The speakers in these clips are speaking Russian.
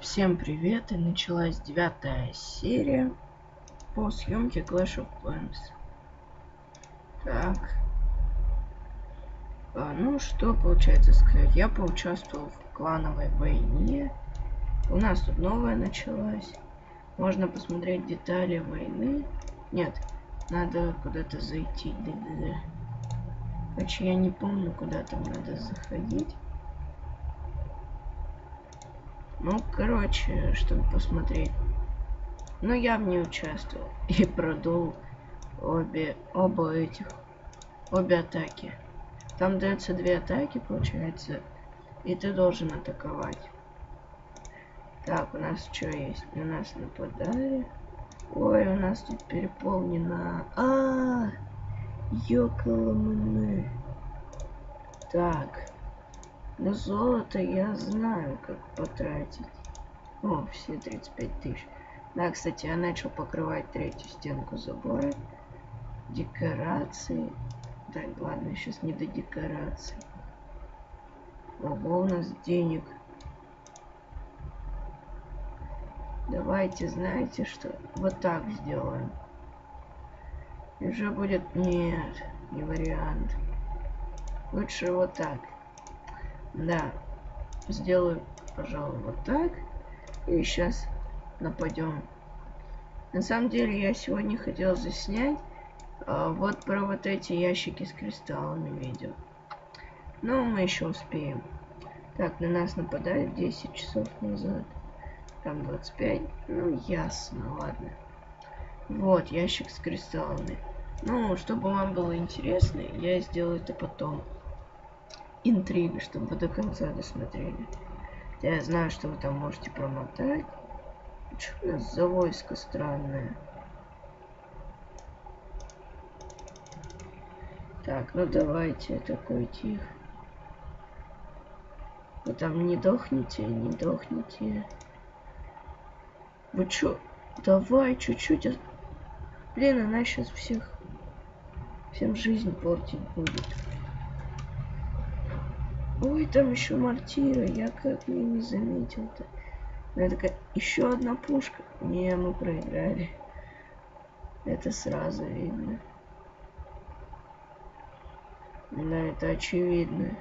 Всем привет, и началась девятая серия по съемке Clash of Clans. Так. А, ну, что получается сказать? Я поучаствовал в клановой войне. У нас тут новая началась. Можно посмотреть детали войны. Нет, надо куда-то зайти. Да. Короче, я не помню, куда там надо заходить. Ну, короче, чтобы посмотреть. Но я в ней участвовал и продул обе, оба этих, обе атаки. Там дается две атаки, получается, и ты должен атаковать. Так, у нас что есть? На нас нападали. Ой, у нас тут переполнено. А, -а, -а Так. На золото я знаю, как потратить. О, все 35 тысяч. Да, кстати, я начал покрывать третью стенку забора. Декорации. Так, ладно, сейчас не до декораций. Ого, у нас денег. Давайте, знаете что? Вот так сделаем. И уже будет... Нет, не вариант. Лучше вот так. Да. Сделаю, пожалуй, вот так. И сейчас нападем. На самом деле я сегодня хотел заснять а, вот про вот эти ящики с кристаллами видео. Но мы еще успеем. Так, на нас нападают 10 часов назад. Там 25. Ну, ясно, ладно. Вот, ящик с кристаллами. Ну, чтобы вам было интересно, я сделаю это потом интрига, чтобы вы до конца досмотрели. Я знаю, что вы там можете промотать. Что у нас за войско странное? Так, ну давайте, такой тихо. Вы там не дохните, не дохните. Вы чё? Давай чуть-чуть. Блин, она сейчас всех... Всем жизнь портить будет. Ой, там еще мортира, я как я не заметил-то. Я такая, еще одна пушка. Не, мы проиграли. Это сразу видно. Да, это очевидно.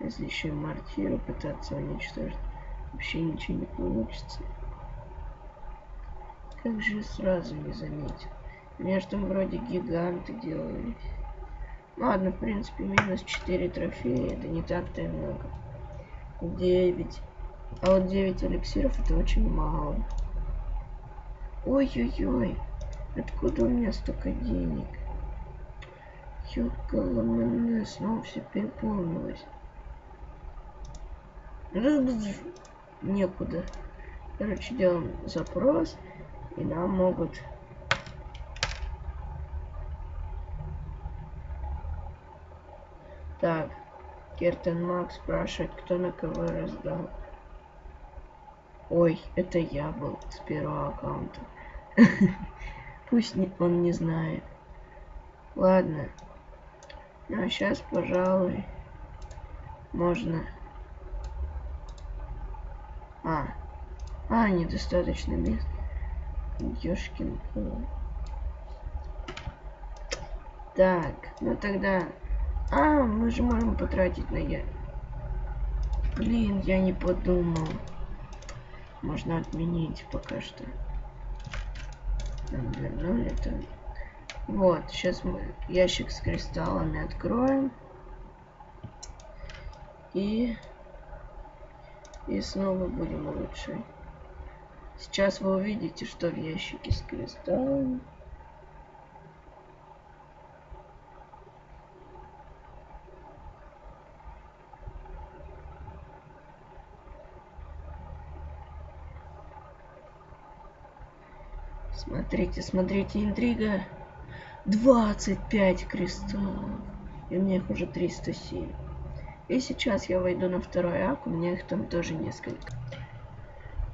Если еще и мортиру пытаться уничтожить, вообще ничего не получится. Как же сразу не заметил. Между вроде гиганты делались. Ладно, в принципе, минус 4 трофея. Это не так-то и много. 9. А вот 9 эликсиров это очень мало. Ой-ой-ой. Откуда у меня столько денег? Ёкаламане, снова все переполнилось. Некуда. Короче, делаем запрос. И нам могут Так, Кертен Макс спрашивает, кто на кого раздал. Ой, это я был с первого аккаунта. Пусть он не знает. Ладно. Ну а сейчас, пожалуй, можно... А. А, недостаточно мест. Ёшкин. Так, ну тогда а, мы же можем потратить на я. Блин, я не подумал. Можно отменить пока что. Там вернули это. Вот, сейчас мы ящик с кристаллами откроем. И... И снова будем улучшать. Сейчас вы увидите, что в ящике с кристаллами. Смотрите, смотрите, интрига. 25 кристаллов. И у меня их уже 307. И сейчас я войду на второй ак, у меня их там тоже несколько.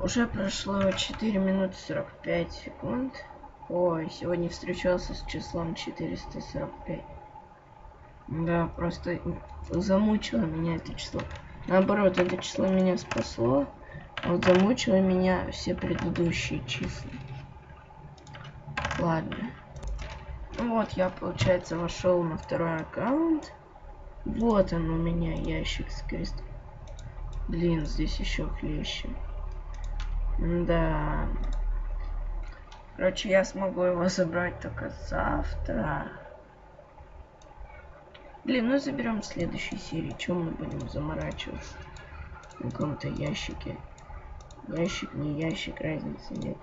Уже прошло 4 минуты 45 секунд. Ой, сегодня встречался с числом 445. Да, просто замучило меня это число. Наоборот, это число меня спасло. А вот замучило меня все предыдущие числа. Ладно. Ну вот, я, получается, вошел на второй аккаунт. Вот он у меня, ящик с крестом. Блин, здесь еще хлеще. Да. Короче, я смогу его забрать только завтра. Блин, ну заберем в следующей серии. Чем мы будем заморачиваться? На каком-то ящике. Ящик, не ящик, разницы нет.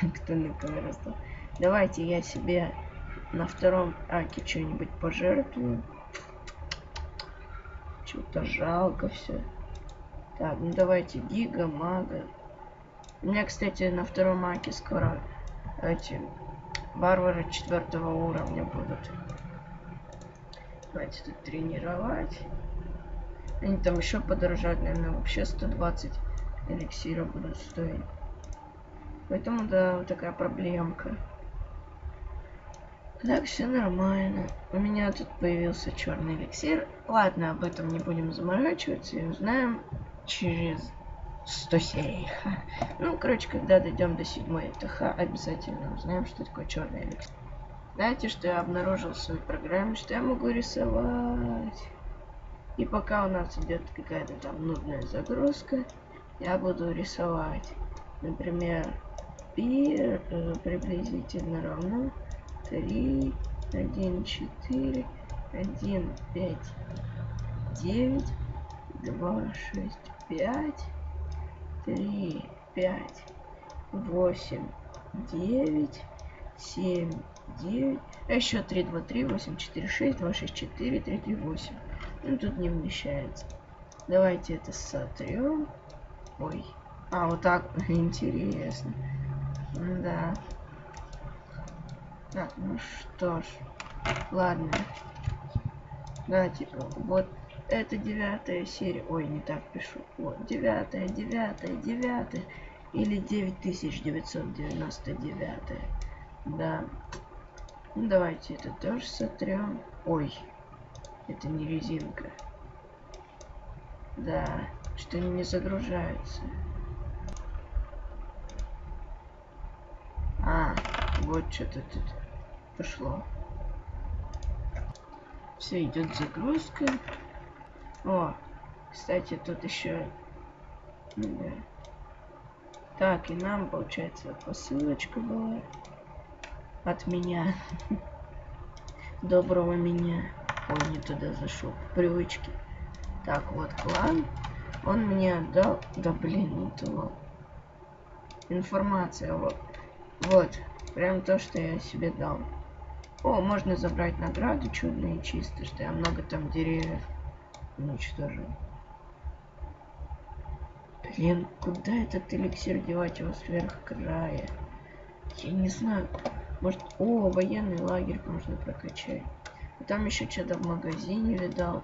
Кто на кого раздал. Давайте я себе на втором аке что-нибудь пожертвую. Что-то жалко все. Так, ну давайте гига, мага. У меня, кстати, на втором аке скоро эти Варвары четвертого уровня будут. Давайте тут тренировать. Они там еще подорожают, наверное, вообще 120 эликсира будут стоить. Поэтому, да, вот такая проблемка. Так, все нормально. У меня тут появился черный эликсир. Ладно, об этом не будем заморачиваться и узнаем через 100 серий. Ну, короче, когда дойдем до седьмой ТХ, обязательно узнаем, что такое черный эликсир. Знаете, что я обнаружил в своей программе, что я могу рисовать. И пока у нас идет какая-то там нудная загрузка, я буду рисовать. Например, пи э, приблизительно равно 3, 1, 4, 1, 5, 9, 2, 6, 5, три, пять, восемь, девять, семь, девять. А еще три, два, три, восемь, четыре, шесть, два, шесть, четыре, три, три, восемь. Ну тут не вмещается. Давайте это сотрем. Ой. А, вот так. Интересно. Да. Так, ну что ж. Ладно. Да, типа, вот это девятая серия. Ой, не так пишу. Вот, девятая, девятая, девятая. Или 9999. Да. Ну, давайте это тоже сотрем. Ой, это не резинка. Да, что не загружаются. А, вот что-то тут пошло. Все, идет загрузка. О, кстати, тут еще... Да. Так, и нам, получается, посылочка была от меня. Доброго меня. Ой, не туда зашел. Привычки. Так, вот клан. Он мне отдал... Да блин, то. Информация. Вот. Вот. Прям то, что я себе дал. О, можно забрать награды чудные чисто, что я много там деревьев уничтожил. Блин, куда этот эликсир девать его сверх края? Я не знаю. Может, о, военный лагерь можно прокачать. А там еще что-то в магазине видал.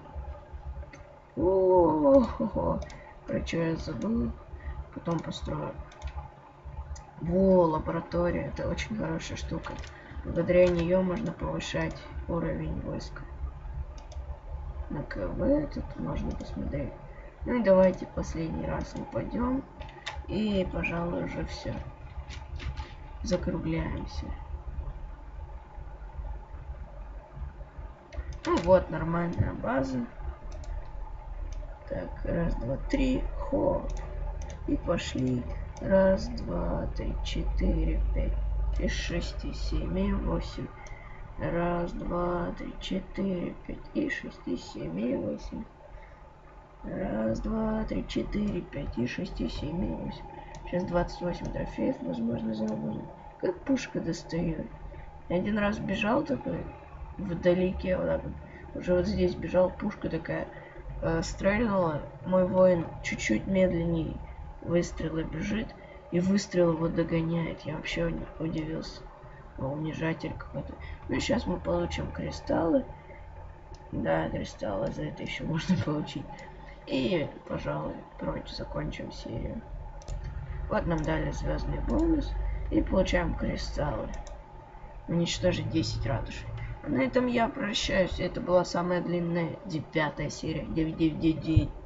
О, -о, -о, -о. про что я забыл. Потом построю. Во, лаборатория. Это очень хорошая штука. Благодаря нее можно повышать уровень войска на КВ тут можно посмотреть. Ну и давайте последний раз упадем. И, пожалуй, уже все. Закругляемся. Ну вот, нормальная база. Так, раз, два, три, хоп. И пошли. Раз, два, три, четыре, пять, и шесть, и семь, и восемь. Раз, два, три, четыре, пять, и шесть, и семь, и восемь. Раз, два, три, четыре, пять, и шесть, и семь, и восемь. Сейчас 28 трофеев, возможно, заработать. Как пушка достает. Я один раз бежал такой, вдалеке, вот так вот. Уже вот здесь бежал, пушка такая э, стрельнула. Мой воин чуть-чуть медленнее выстрела бежит. И выстрел его догоняет. Я вообще удивился унижатель какой-то. Ну, сейчас мы получим кристаллы. Да, кристаллы за это еще можно получить. И, пожалуй, прочь, закончим серию. Вот нам дали звездный бонус. И получаем кристаллы. Уничтожить 10 ратушей. На этом я прощаюсь. Это была самая длинная девятая серия. 999.